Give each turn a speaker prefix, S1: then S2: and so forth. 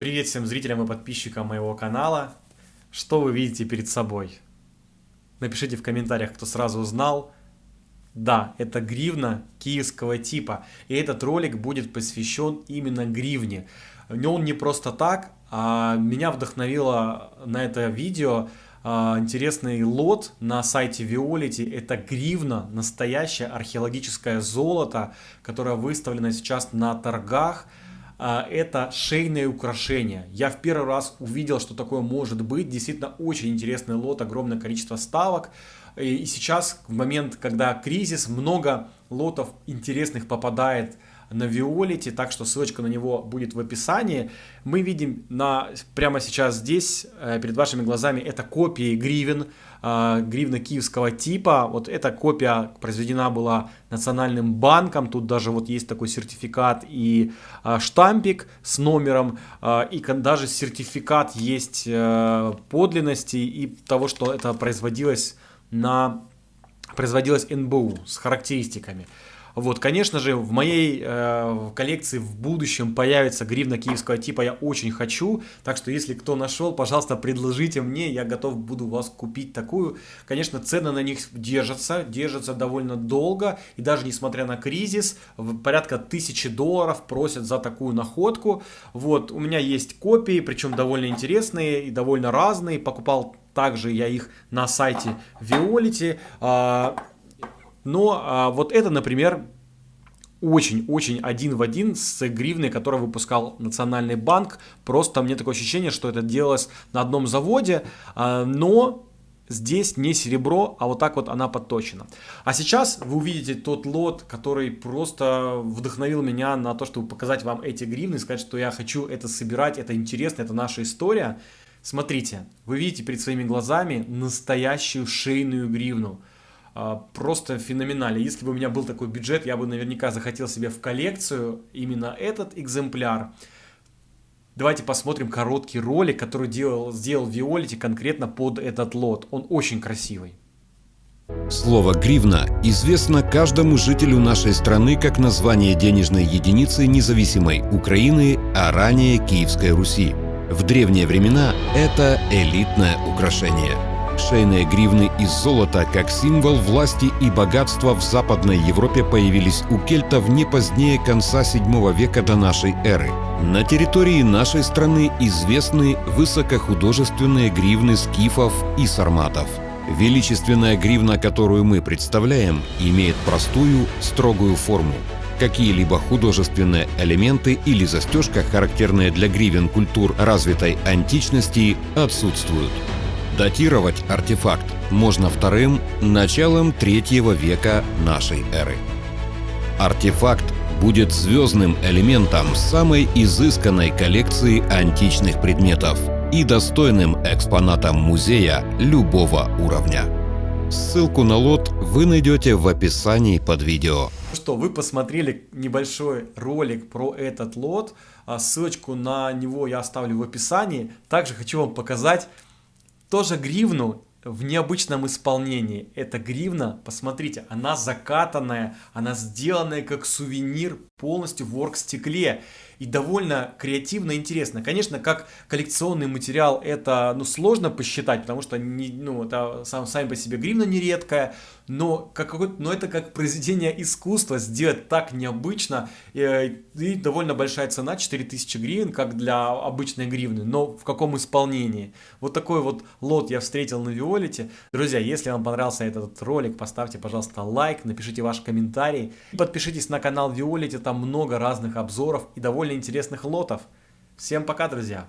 S1: Привет всем зрителям и подписчикам моего канала. Что вы видите перед собой? Напишите в комментариях, кто сразу узнал. Да, это гривна киевского типа. И этот ролик будет посвящен именно гривне. Он не просто так, а меня вдохновило на это видео а, интересный лот на сайте Violet. Это гривна, настоящее археологическое золото, которое выставлено сейчас на торгах. А, это шейное украшение. Я в первый раз увидел, что такое может быть. Действительно очень интересный лот, огромное количество ставок. И сейчас, в момент, когда кризис, много лотов интересных попадает на Виолете, так что ссылочка на него будет в описании. Мы видим на, прямо сейчас здесь, э, перед вашими глазами, это копии гривен, э, гривна киевского типа. Вот эта копия произведена была Национальным банком, тут даже вот есть такой сертификат и э, штампик с номером, и даже сертификат есть подлинности и того, что это производилось на производилось НБУ с характеристиками. Вот, конечно же, в моей э, коллекции в будущем появится гривна киевского типа, я очень хочу, так что если кто нашел, пожалуйста, предложите мне, я готов буду вас купить такую. Конечно, цены на них держатся, держатся довольно долго, и даже несмотря на кризис, порядка тысячи долларов просят за такую находку. Вот, у меня есть копии, причем довольно интересные и довольно разные, покупал также я их на сайте Violet. Но а, вот это, например, очень-очень один в один с гривной, которую выпускал Национальный банк. Просто мне такое ощущение, что это делалось на одном заводе, а, но здесь не серебро, а вот так вот она подточена. А сейчас вы увидите тот лот, который просто вдохновил меня на то, чтобы показать вам эти гривны, сказать, что я хочу это собирать, это интересно, это наша история. Смотрите, вы видите перед своими глазами настоящую шейную гривну. А, просто феноменально. Если бы у меня был такой бюджет, я бы наверняка захотел себе в коллекцию именно этот экземпляр. Давайте посмотрим короткий ролик, который делал, сделал Виолити конкретно под этот лот. Он очень красивый.
S2: Слово «гривна» известно каждому жителю нашей страны как название денежной единицы независимой Украины, а ранее Киевской Руси. В древние времена это элитное украшение – Шейные гривны из золота как символ власти и богатства в Западной Европе появились у кельтов не позднее конца VII века до нашей эры. На территории нашей страны известны высокохудожественные гривны скифов и сарматов. Величественная гривна, которую мы представляем, имеет простую, строгую форму. Какие-либо художественные элементы или застежка, характерные для гривен культур развитой античности, отсутствуют. Датировать артефакт можно вторым началом третьего века нашей эры. Артефакт будет звездным элементом самой изысканной коллекции античных предметов и достойным экспонатом музея любого уровня. Ссылку на лот вы найдете в описании под видео.
S1: Что, вы посмотрели небольшой ролик про этот лот. А ссылочку на него я оставлю в описании. Также хочу вам показать тоже гривну в необычном исполнении. Эта гривна, посмотрите, она закатанная, она сделанная как сувенир полностью в оргстекле и довольно креативно и интересно. Конечно, как коллекционный материал это ну, сложно посчитать, потому что не, ну, это сам, сами по себе гривна нередкая, но, как, но это как произведение искусства сделать так необычно и, э, и довольно большая цена, 4000 гривен, как для обычной гривны, но в каком исполнении. Вот такой вот лот я встретил на Виолете. Друзья, если вам понравился этот ролик, поставьте, пожалуйста, лайк, напишите ваш комментарий, подпишитесь на канал Виолете, там много разных обзоров и довольно интересных лотов. Всем пока, друзья!